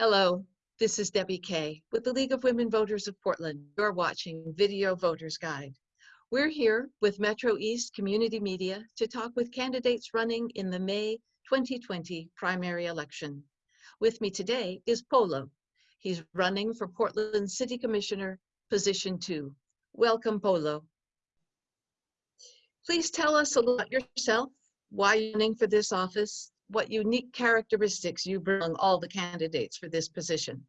Hello, this is Debbie Kay with the League of Women Voters of Portland. You're watching Video Voters Guide. We're here with Metro East Community Media to talk with candidates running in the May 2020 primary election. With me today is Polo. He's running for Portland City Commissioner, position two. Welcome, Polo. Please tell us a little about yourself, why you're running for this office, what unique characteristics you bring all the candidates for this position.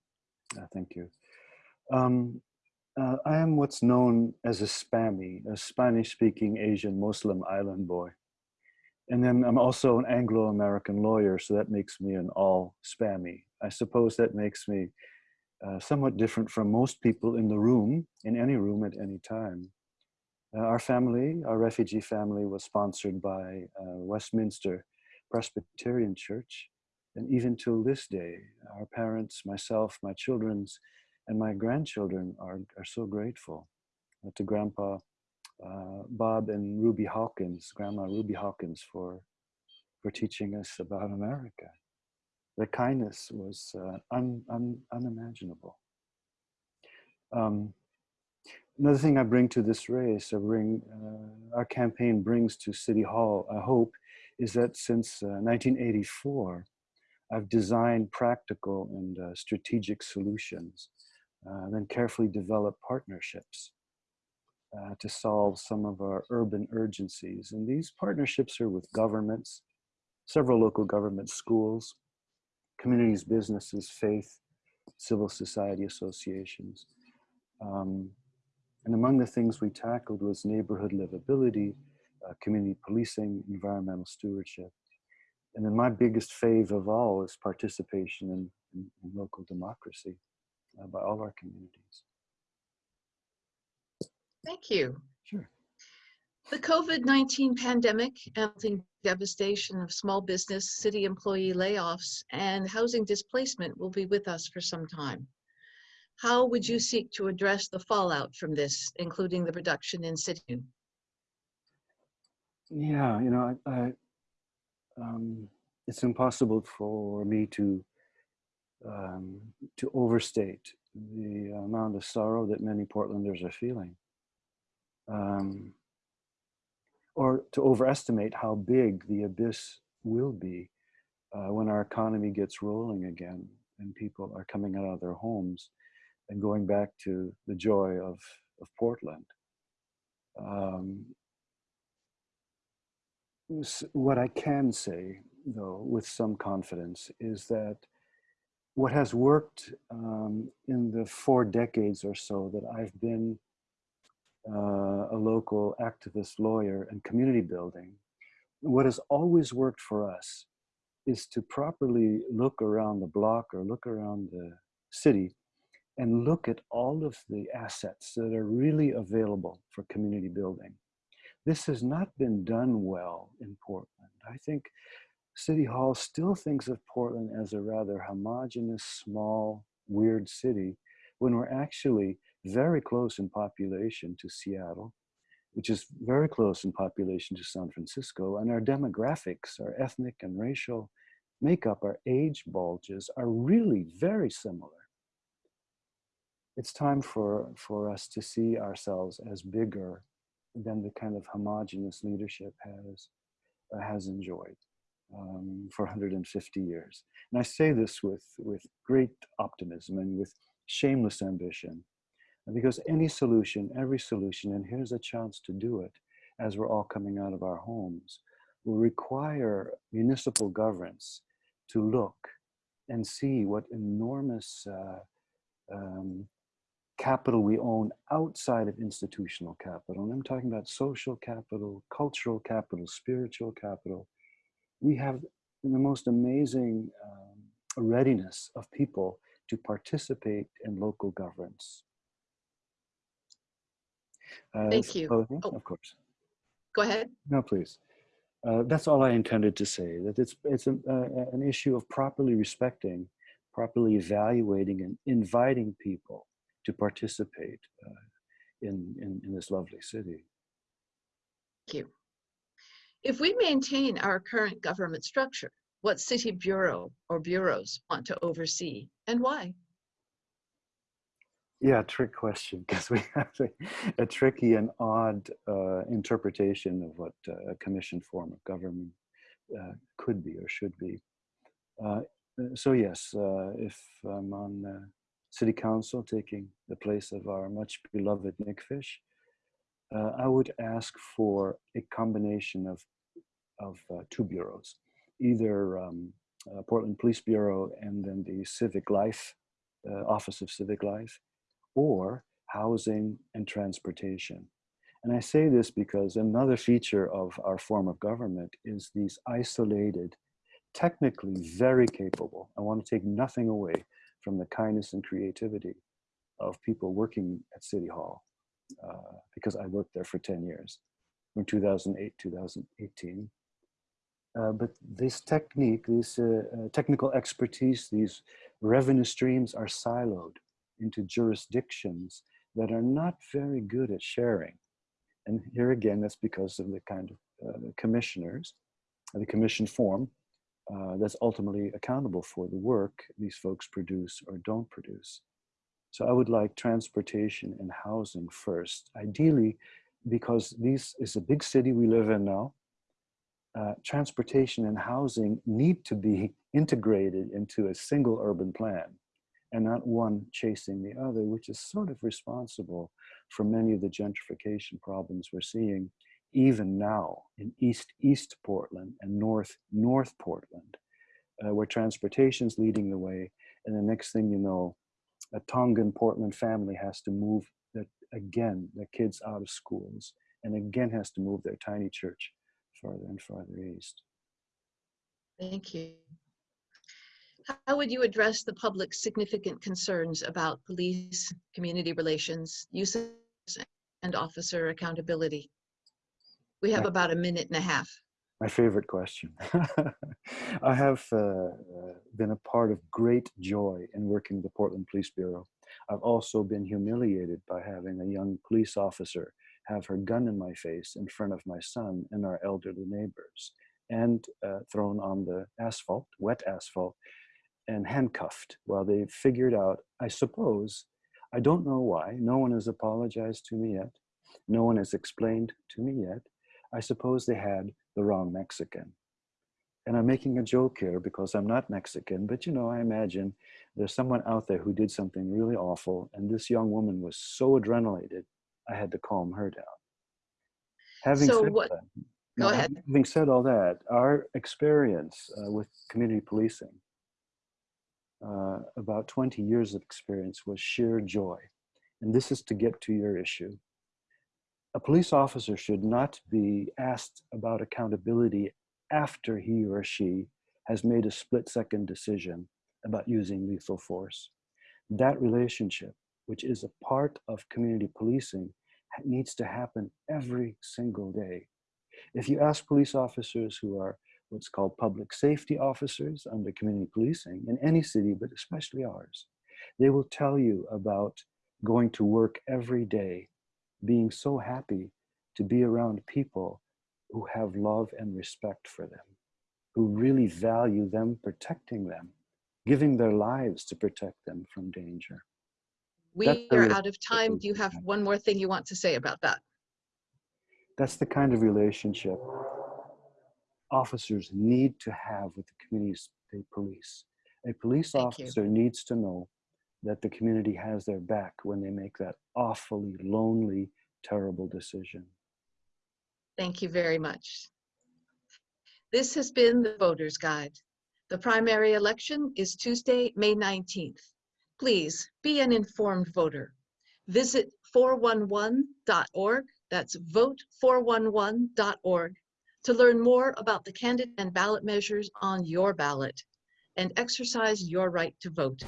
Uh, thank you. Um, uh, I am what's known as a Spammy, a Spanish-speaking Asian Muslim island boy. And then I'm also an Anglo-American lawyer, so that makes me an all Spammy. I suppose that makes me uh, somewhat different from most people in the room, in any room at any time. Uh, our family, our refugee family was sponsored by uh, Westminster Presbyterian Church. And even till this day, our parents, myself, my children's, and my grandchildren are, are so grateful to Grandpa uh, Bob and Ruby Hawkins, Grandma Ruby Hawkins for, for teaching us about America. The kindness was uh, un, un, unimaginable. Um, another thing I bring to this race, I bring, uh, our campaign brings to City Hall, I hope, is that since uh, 1984, I've designed practical and uh, strategic solutions, uh, then carefully developed partnerships uh, to solve some of our urban urgencies. And these partnerships are with governments, several local government schools, communities, businesses, faith, civil society associations. Um, and among the things we tackled was neighborhood livability, uh, community policing, environmental stewardship. And then my biggest fave of all is participation in, in, in local democracy uh, by all our communities. Thank you. Sure. The COVID-19 pandemic and the devastation of small business, city employee layoffs, and housing displacement will be with us for some time. How would you seek to address the fallout from this, including the reduction in city? Yeah, you know, I, I um, it's impossible for me to um, to overstate the amount of sorrow that many Portlanders are feeling, um, or to overestimate how big the abyss will be uh, when our economy gets rolling again and people are coming out of their homes and going back to the joy of of Portland. Um, what I can say, though, with some confidence, is that what has worked um, in the four decades or so that I've been uh, a local activist lawyer and community building, what has always worked for us is to properly look around the block or look around the city and look at all of the assets that are really available for community building. This has not been done well in Portland. I think City Hall still thinks of Portland as a rather homogenous, small, weird city when we're actually very close in population to Seattle, which is very close in population to San Francisco, and our demographics, our ethnic and racial makeup, our age bulges are really very similar. It's time for, for us to see ourselves as bigger than the kind of homogenous leadership has, uh, has enjoyed um, for 150 years. And I say this with, with great optimism and with shameless ambition, because any solution, every solution, and here's a chance to do it as we're all coming out of our homes, will require municipal governance to look and see what enormous uh, um, capital we own outside of institutional capital. And I'm talking about social capital, cultural capital, spiritual capital. We have the most amazing um, readiness of people to participate in local governance. Uh, Thank you. Oh, oh, of course. Go ahead. No, please. Uh, that's all I intended to say, that it's, it's a, uh, an issue of properly respecting, properly evaluating and inviting people to participate uh, in, in, in this lovely city. Thank you. If we maintain our current government structure, what city bureau or bureaus want to oversee and why? Yeah, trick question because we have a, a, tricky and odd uh, interpretation of what uh, a commission form of government uh, could be or should be. Uh, so yes, uh, if I'm on uh, city council taking the place of our much beloved Nick Fish, uh, I would ask for a combination of, of uh, two bureaus, either um, uh, Portland Police Bureau and then the Civic Life, Office of Civic Life, or housing and transportation. And I say this because another feature of our form of government is these isolated, technically very capable, I want to take nothing away from the kindness and creativity of people working at City Hall, uh, because I worked there for 10 years, from 2008, 2018. Uh, but this technique, this uh, uh, technical expertise, these revenue streams are siloed into jurisdictions that are not very good at sharing. And here again, that's because of the kind of uh, commissioners, the commission form uh, that's ultimately accountable for the work these folks produce or don't produce. So I would like transportation and housing first, ideally because this is a big city we live in now. Uh, transportation and housing need to be integrated into a single urban plan and not one chasing the other, which is sort of responsible for many of the gentrification problems we're seeing even now in East East Portland and North North Portland, uh, where transportation's leading the way, and the next thing you know, a Tongan Portland family has to move the, again the kids out of schools, and again has to move their tiny church farther and farther east. Thank you. How would you address the public's significant concerns about police, community relations, use and officer accountability? We have about a minute and a half. My favorite question. I have uh, been a part of great joy in working the Portland Police Bureau. I've also been humiliated by having a young police officer have her gun in my face in front of my son and our elderly neighbors and uh, thrown on the asphalt, wet asphalt, and handcuffed while they figured out, I suppose, I don't know why, no one has apologized to me yet, no one has explained to me yet, I suppose they had the wrong Mexican. And I'm making a joke here because I'm not Mexican, but you know, I imagine there's someone out there who did something really awful, and this young woman was so adrenalated, I had to calm her down. Having so said what, that, go now, ahead. Having said all that, our experience uh, with community policing uh, about 20 years of experience was sheer joy. And this is to get to your issue. A police officer should not be asked about accountability after he or she has made a split second decision about using lethal force. That relationship, which is a part of community policing, needs to happen every single day. If you ask police officers who are what's called public safety officers under community policing in any city, but especially ours. They will tell you about going to work every day, being so happy to be around people who have love and respect for them, who really value them protecting them, giving their lives to protect them from danger. We That's are out of time. Do you have one more thing you want to say about that? That's the kind of relationship officers need to have with the communities they police. A police Thank you. officer needs to know that the community has their back when they make that awfully lonely, terrible decision. Thank you very much. This has been the Voter's Guide. The primary election is Tuesday, May 19th. Please be an informed voter. Visit 411.org, that's vote411.org, to learn more about the candidate and ballot measures on your ballot and exercise your right to vote.